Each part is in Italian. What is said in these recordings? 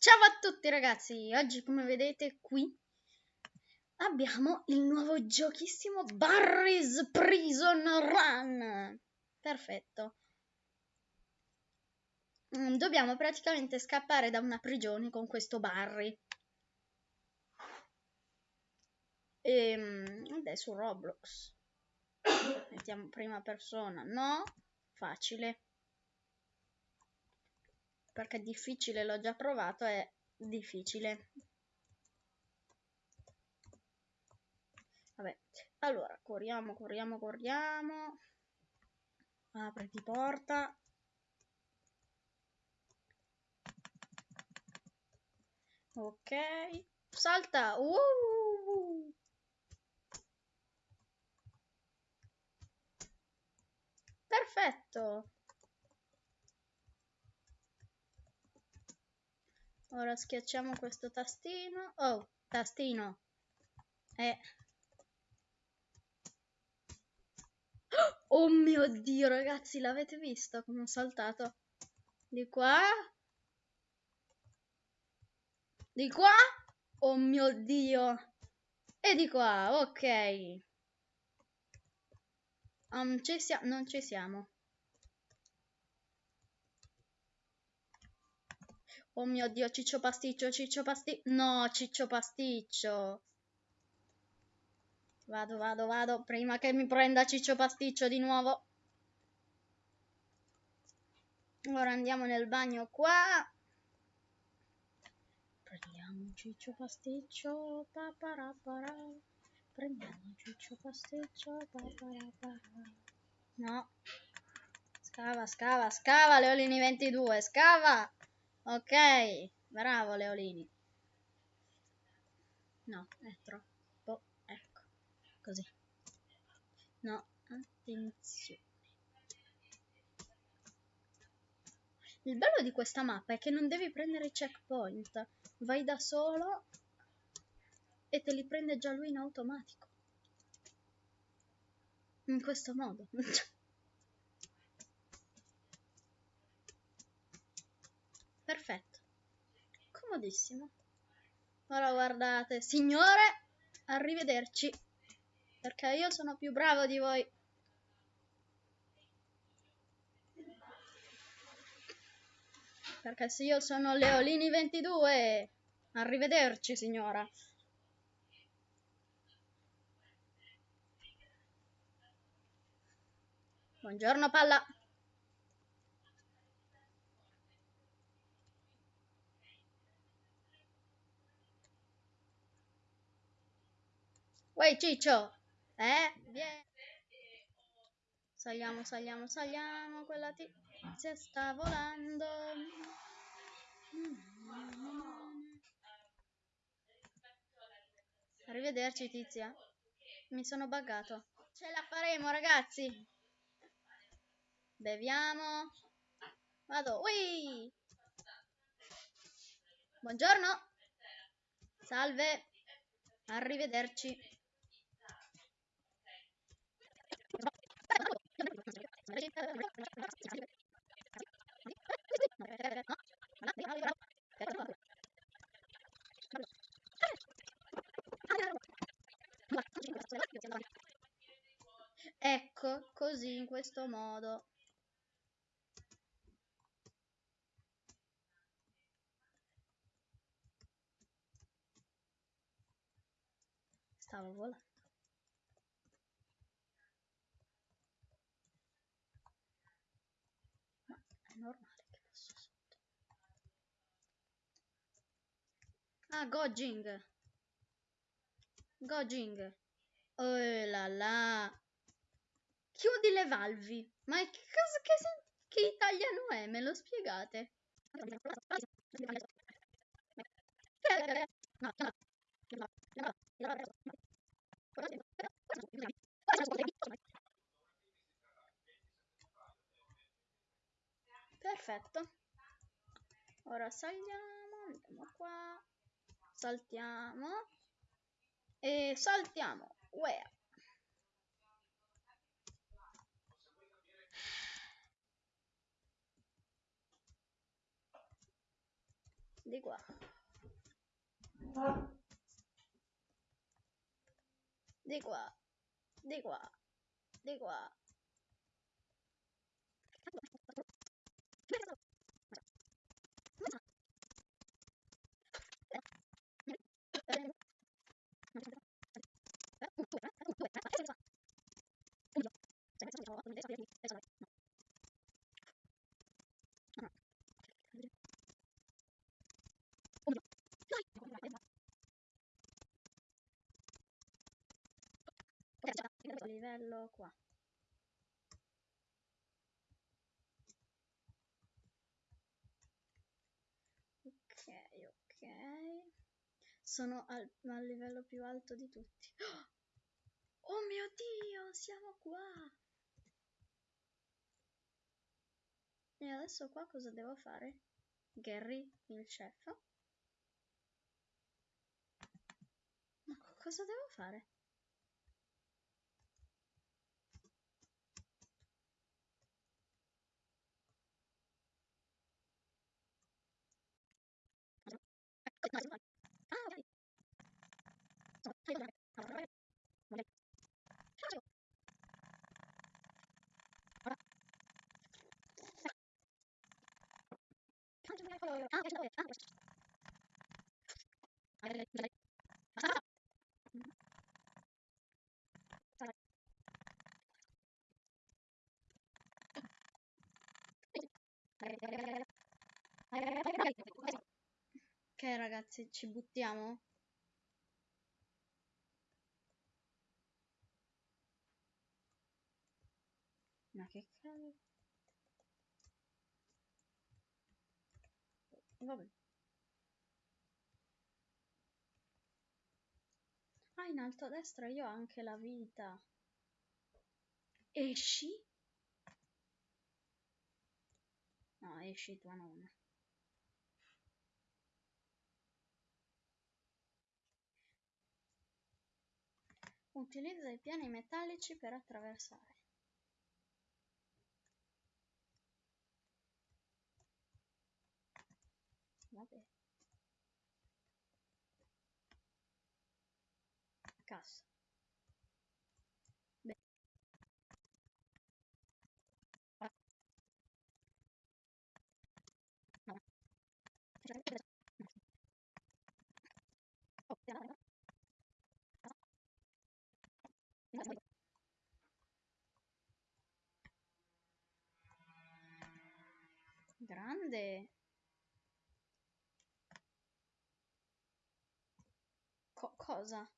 Ciao a tutti ragazzi, oggi come vedete qui abbiamo il nuovo giochissimo Barry's Prison Run. Perfetto. Mm, dobbiamo praticamente scappare da una prigione con questo Barry. E ehm, adesso Roblox. Mettiamo prima persona, no? Facile perché difficile l'ho già provato, è difficile. Vabbè, allora, corriamo, corriamo, corriamo. Apriti porta. Ok, salta. Uh! Perfetto. Ora schiacciamo questo tastino. Oh, tastino. Eh. Oh mio Dio, ragazzi, l'avete visto come ho saltato? Di qua. Di qua. Oh mio Dio. E di qua, ok. Um, ci non ci siamo. Oh mio Dio, Ciccio Pasticcio, Ciccio Pasticcio. No, Ciccio Pasticcio. Vado, vado, vado. Prima che mi prenda Ciccio Pasticcio di nuovo. Ora andiamo nel bagno qua. Prendiamo Ciccio Pasticcio. Paparapara. Prendiamo Ciccio Pasticcio. Paparapara. No. Scava, scava, scava, Leolini 22, scava! Ok, bravo Leolini. No, è troppo. Ecco, così. No, attenzione. Il bello di questa mappa è che non devi prendere i checkpoint. Vai da solo e te li prende già lui in automatico. In questo modo. Perfetto. Comodissimo. Ora guardate. Signore, arrivederci. Perché io sono più bravo di voi. Perché se io sono Leolini 22, arrivederci signora. Buongiorno palla. Uè Ciccio, eh? Vieni. Saliamo, saliamo, saliamo, quella tizia sta volando. Arrivederci tizia. Mi sono buggato. Ce la faremo ragazzi. Beviamo. Vado. Ui! Buongiorno. Salve. Arrivederci. Ecco, così in questo modo. Stavo volando. Normale che passo sotto. Ah, Gojing. Gojing. Oh là là. Chiudi le valvi. Ma che cosa che, che italiano è? Me lo spiegate? Perfetto ora saliamo andiamo qua saltiamo e saltiamo where Di qua. Di qua. Di qua. Di qua. Livello qua. Ok, ok. Sono al, al livello più alto di tutti. Oh mio Dio, siamo qua! E adesso qua cosa devo fare? Gary, il chef. Ma cosa devo fare? Ok ragazzi, ci buttiamo? Ma che cavolo? Vabbè. Ah, in alto a destra io ho anche la vita. Esci? No, esci tua nonna. Utilizza i piani metallici per attraversare. Vabbè. Cassa. Beh. Grande. Cosa?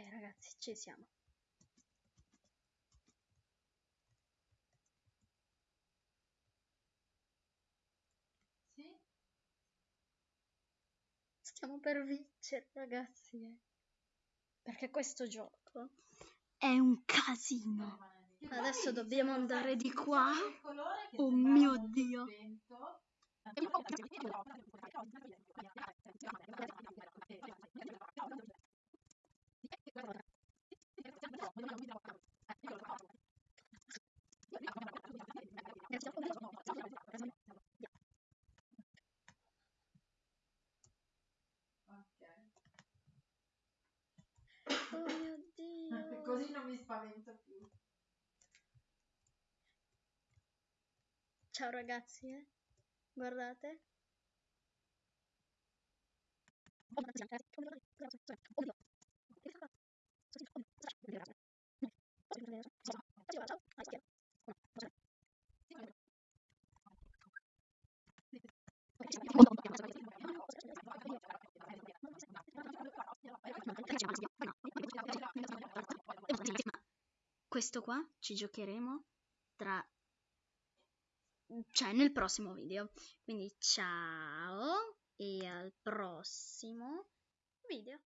Ok ragazzi, ci siamo. Sì? Stiamo per vincere ragazzi. eh. Perché questo gioco è un casino. Adesso dobbiamo andare di qua. Oh mio Dio. Ok. Oh mio Dio. Così non mi spavento più. Ciao ragazzi, eh. Guardate. Questo qua ci giocheremo tra cioè nel prossimo video. Quindi ciao e al prossimo video.